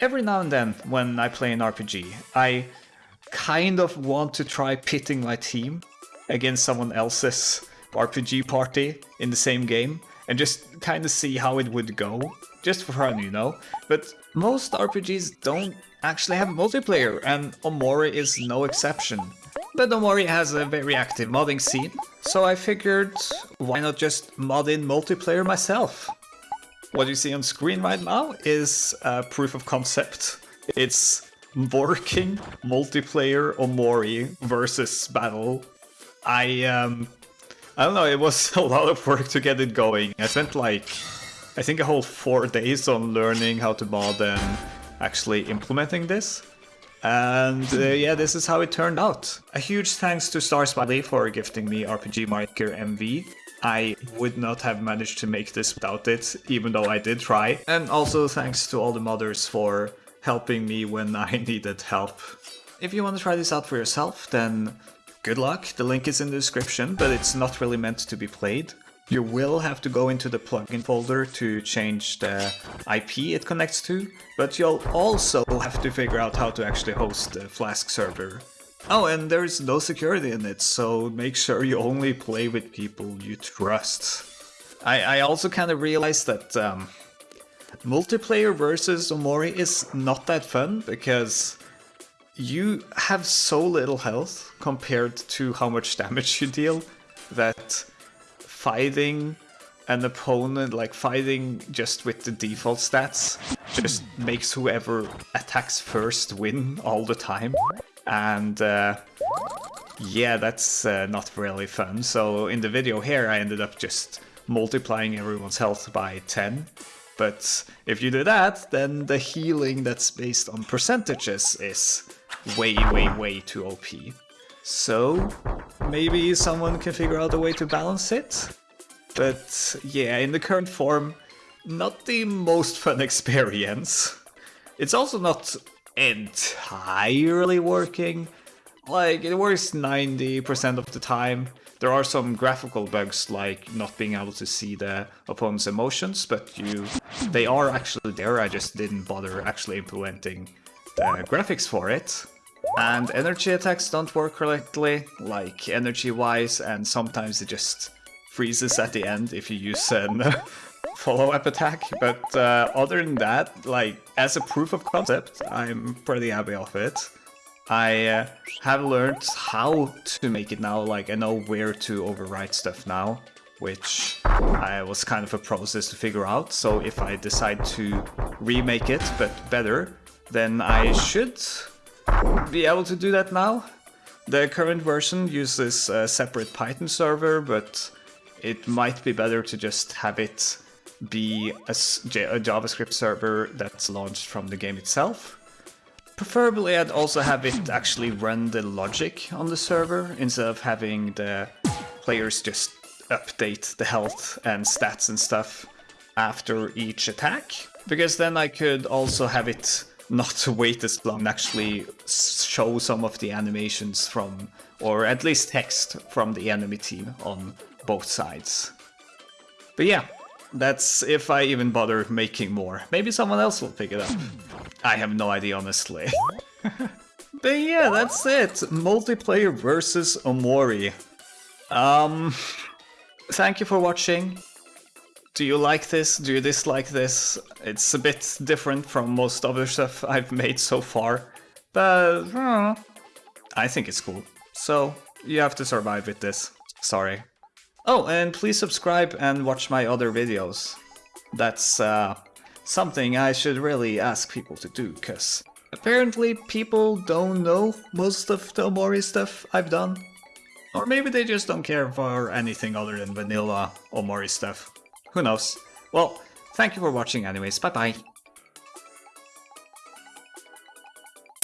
every now and then when I play an RPG, I kind of want to try pitting my team against someone else's RPG party in the same game and just kind of see how it would go. Just for fun, you know? But most RPGs don't actually have multiplayer, and Omori is no exception. But Omori has a very active modding scene, so I figured why not just mod in multiplayer myself? What you see on screen right now is a proof of concept. It's working multiplayer Omori versus battle. I um I don't know, it was a lot of work to get it going. I spent like I think a whole four days on learning how to mod and actually implementing this. And uh, yeah, this is how it turned out. A huge thanks to Star Smiley for gifting me RPG Maker MV. I would not have managed to make this without it, even though I did try. And also thanks to all the modders for helping me when I needed help. If you want to try this out for yourself, then good luck. The link is in the description, but it's not really meant to be played. You will have to go into the plugin folder to change the IP it connects to, but you'll also have to figure out how to actually host the Flask server. Oh, and there's no security in it, so make sure you only play with people you trust. I, I also kind of realized that um, multiplayer versus Omori is not that fun, because you have so little health compared to how much damage you deal that fighting an opponent, like fighting just with the default stats, just makes whoever attacks first win all the time. And uh, yeah, that's uh, not really fun. So in the video here, I ended up just multiplying everyone's health by 10. But if you do that, then the healing that's based on percentages is way, way, way too OP. So maybe someone can figure out a way to balance it. But yeah, in the current form, not the most fun experience. It's also not entirely working. Like, it works 90% of the time. There are some graphical bugs, like not being able to see the opponent's emotions, but you, they are actually there, I just didn't bother actually implementing the graphics for it. And energy attacks don't work correctly, like energy-wise, and sometimes it just freezes at the end if you use an follow-up attack. But uh, other than that, like, as a proof of concept, I'm pretty happy of it. I uh, have learned how to make it now, like, I know where to overwrite stuff now, which I was kind of a process to figure out, so if I decide to remake it, but better, then I should be able to do that now. The current version uses a separate Python server, but it might be better to just have it be a, a JavaScript server that's launched from the game itself. Preferably I'd also have it actually run the logic on the server instead of having the players just update the health and stats and stuff after each attack. Because then I could also have it not wait as long and actually show some of the animations from, or at least text from the enemy team on both sides. But yeah, that's if I even bother making more. Maybe someone else will pick it up. I have no idea, honestly. but yeah, that's it. Multiplayer versus Omori. Um, thank you for watching. Do you like this? Do you dislike this? It's a bit different from most other stuff I've made so far. But, uh, I think it's cool. So, you have to survive with this. Sorry. Oh, and please subscribe and watch my other videos. That's uh, something I should really ask people to do, because apparently people don't know most of the Omori stuff I've done. Or maybe they just don't care for anything other than vanilla Omori stuff. Who knows? Well, thank you for watching anyways, bye bye.